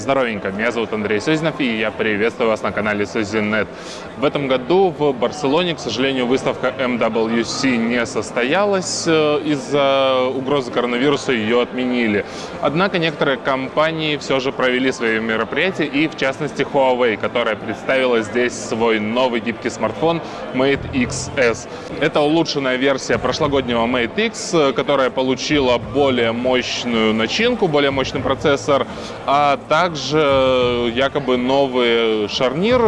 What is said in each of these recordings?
Здоровенько, меня зовут Андрей Созинов, и я приветствую вас на канале Созинет. В этом году в Барселоне, к сожалению, выставка MWC не состоялась. Э, из-за угрозы коронавируса ее отменили. Однако некоторые компании все же провели свои мероприятия, и в частности Huawei, которая представила здесь свой новый гибкий смартфон Mate XS. Это улучшенная версия прошлогоднего Mate X, э, которая получила более мощную начинку, более мощный процессор, а также также якобы новый шарнир,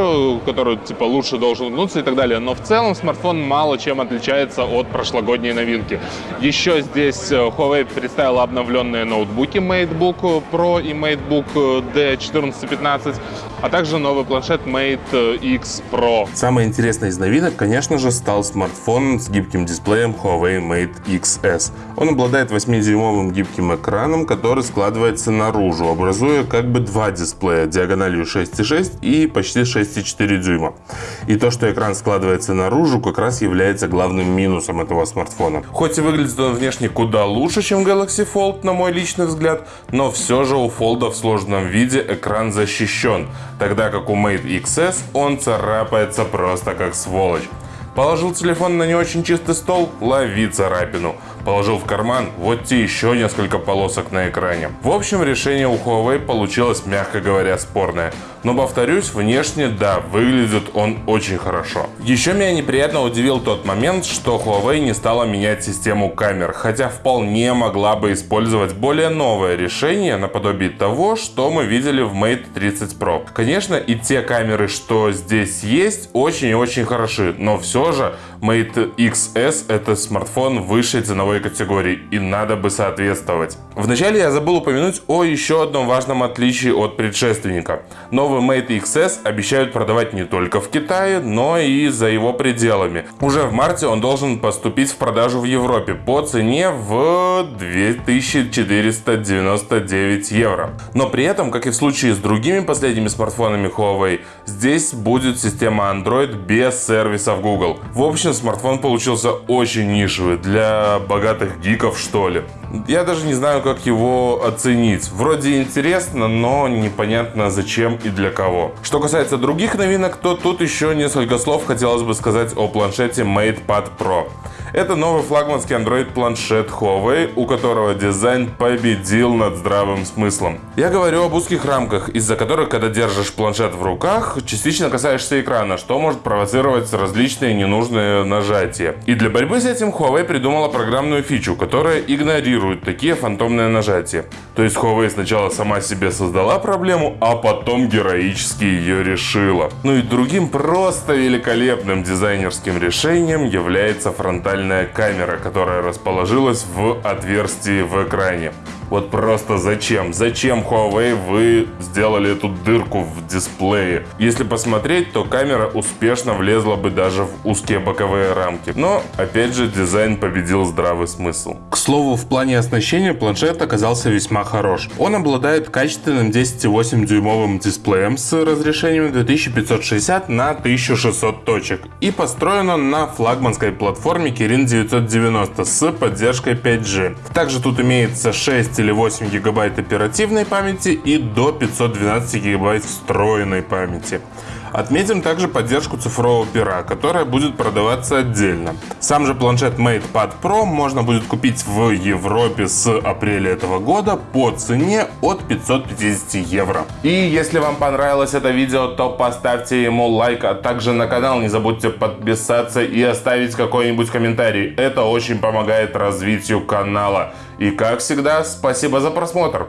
который типа лучше должен гнуться и так далее. Но в целом смартфон мало чем отличается от прошлогодней новинки. Еще здесь э, Huawei представила обновленные ноутбуки MateBook Pro и MateBook D1415, а также новый планшет Mate X Pro. Самое интересное из новинок, конечно же, стал смартфон с гибким дисплеем Huawei Mate XS. Он обладает 8-дюймовым гибким экраном, который складывается наружу, образуя как бы два дисплея диагональю 6,6 и почти 6,4 дюйма. И то, что экран складывается наружу, как раз является главным минусом этого смартфона. Хоть и выглядит он внешне куда лучше, чем Galaxy Fold, на мой личный взгляд, но все же у Fold в сложном виде экран защищен, тогда как у Mate XS он царапается просто как сволочь. Положил телефон на не очень чистый стол, лови царапину. Положил в карман, вот те еще несколько полосок на экране. В общем, решение у Huawei получилось, мягко говоря, спорное. Но повторюсь, внешне, да, выглядит он очень хорошо. Еще меня неприятно удивил тот момент, что Huawei не стала менять систему камер, хотя вполне могла бы использовать более новое решение наподобие того, что мы видели в Mate 30 Pro. Конечно, и те камеры, что здесь есть, очень и очень хороши, но все же Mate XS это смартфон высшей ценовой категории и надо бы соответствовать. Вначале я забыл упомянуть о еще одном важном отличии от предшественника. Новый Mate XS обещают продавать не только в Китае, но и за его пределами. Уже в марте он должен поступить в продажу в Европе по цене в 2499 евро. Но при этом, как и в случае с другими последними смартфонами Huawei, здесь будет система Android без сервисов Google. В общем, смартфон получился очень нишевый, для богатых гиков что ли. Я даже не знаю, как его оценить. Вроде интересно, но непонятно зачем и для кого. Что касается других новинок, то тут еще несколько слов хотелось бы сказать о планшете MatePad Pro. Это новый флагманский Android планшет Huawei, у которого дизайн победил над здравым смыслом. Я говорю об узких рамках, из-за которых, когда держишь планшет в руках, частично касаешься экрана, что может провоцировать различные ненужные нажатия. И для борьбы с этим Huawei придумала программную фичу, которая игнорирует такие фантомные нажатия. То есть Huawei сначала сама себе создала проблему, а потом героически ее решила. Ну и другим просто великолепным дизайнерским решением является фронтальный фронтальная камера, которая расположилась в отверстии в экране. Вот просто зачем? Зачем Huawei вы сделали эту дырку в дисплее? Если посмотреть, то камера успешно влезла бы даже в узкие боковые рамки. Но, опять же, дизайн победил здравый смысл. К слову, в плане оснащения планшет оказался весьма хорош. Он обладает качественным 10,8 дюймовым дисплеем с разрешением 2560 на 1600 точек. И построен он на флагманской платформе Kirin 990 с поддержкой 5G. Также тут имеется 6 или 8 гигабайт оперативной памяти и до 512 гигабайт встроенной памяти. Отметим также поддержку цифрового пера, которая будет продаваться отдельно. Сам же планшет MatePad Pro можно будет купить в Европе с апреля этого года по цене от 550 евро. И если вам понравилось это видео, то поставьте ему лайк, а также на канал не забудьте подписаться и оставить какой-нибудь комментарий. Это очень помогает развитию канала. И как всегда, спасибо за просмотр.